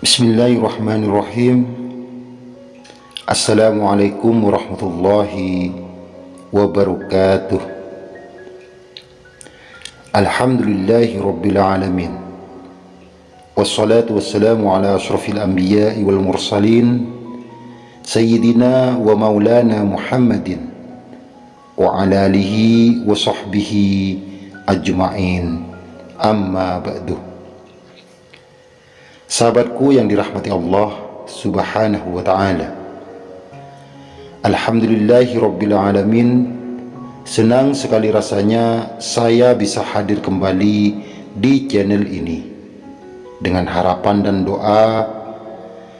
Bismillahirrahmanirrahim. Assalamualaikum warahmatullahi wabarakatuh. Alhamdulillahi rabbil alamin. Wassalatu wassalamu ala ashrafil anbiya'i wal mursalin Sayyidina wa maulana Muhammadin Wa ala alihi wa sahbihi ajma'in. Amma ba'duh Sahabatku yang dirahmati Allah subhanahu wa ta'ala. Alhamdulillahi Rabbil Alamin. Senang sekali rasanya saya bisa hadir kembali di channel ini. Dengan harapan dan doa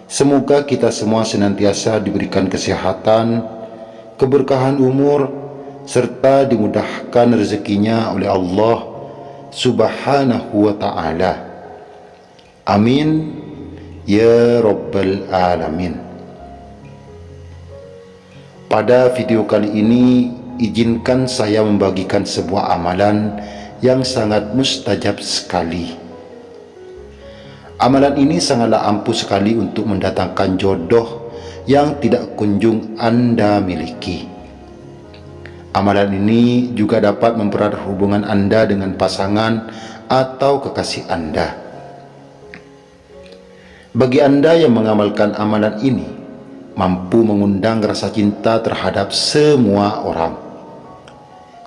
Semoga kita semua senantiasa diberikan kesehatan Keberkahan umur Serta dimudahkan rezekinya oleh Allah subhanahu wa ta'ala Amin. Ya Rabbal Alamin. Pada video kali ini izinkan saya membagikan sebuah amalan yang sangat mustajab sekali. Amalan ini sangatlah ampuh sekali untuk mendatangkan jodoh yang tidak kunjung Anda miliki. Amalan ini juga dapat mempererat hubungan Anda dengan pasangan atau kekasih Anda bagi Anda yang mengamalkan amalan ini, mampu mengundang rasa cinta terhadap semua orang.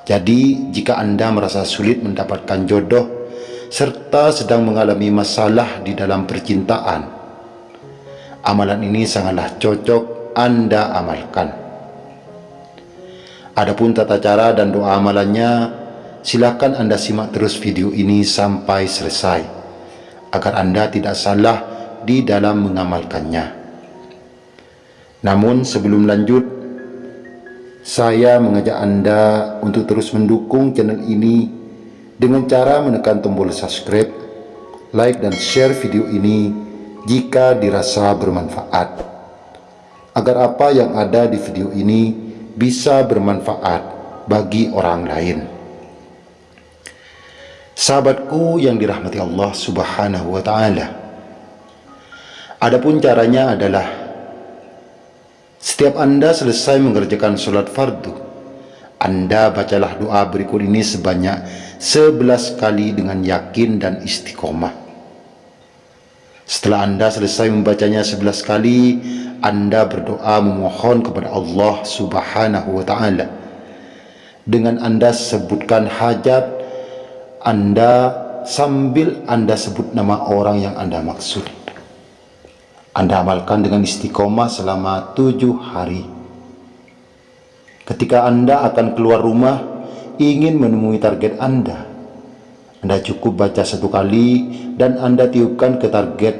Jadi, jika Anda merasa sulit mendapatkan jodoh serta sedang mengalami masalah di dalam percintaan, amalan ini sangatlah cocok Anda amalkan. Adapun tata cara dan doa amalannya, silakan Anda simak terus video ini sampai selesai agar Anda tidak salah di dalam mengamalkannya. Namun sebelum lanjut, saya mengajak Anda untuk terus mendukung channel ini dengan cara menekan tombol subscribe, like dan share video ini jika dirasa bermanfaat. Agar apa yang ada di video ini bisa bermanfaat bagi orang lain. Sahabatku yang dirahmati Allah Subhanahu wa taala. Adapun caranya adalah setiap Anda selesai mengerjakan sholat fardu, Anda bacalah doa berikut ini sebanyak 11 kali dengan yakin dan istiqomah. Setelah Anda selesai membacanya 11 kali, Anda berdoa memohon kepada Allah Subhanahu wa taala. Dengan Anda sebutkan hajat Anda sambil Anda sebut nama orang yang Anda maksud. Anda amalkan dengan istiqomah selama tujuh hari. Ketika Anda akan keluar rumah, ingin menemui target Anda, Anda cukup baca satu kali dan Anda tiupkan ke target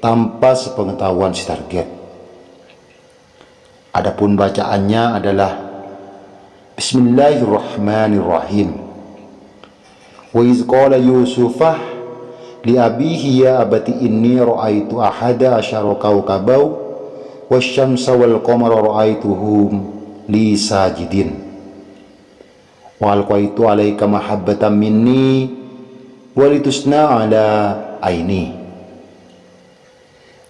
tanpa sepengetahuan si target. Adapun bacaannya adalah Bismillahirrahmanirrahim. Wa iz qala Yusufah li abihi ya abati inni ra'aitu ahada asyara kawkabau wasyamsa wal qamara ra'aituhum li sajidin. Wa alqaitu alaika mahabbatan minni walitusna ala aini.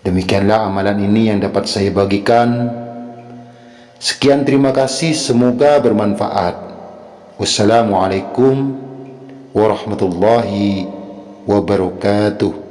Demikianlah amalan ini yang dapat saya bagikan. Sekian terima kasih semoga bermanfaat. Wassalamualaikum warahmatullahi wabarakatuh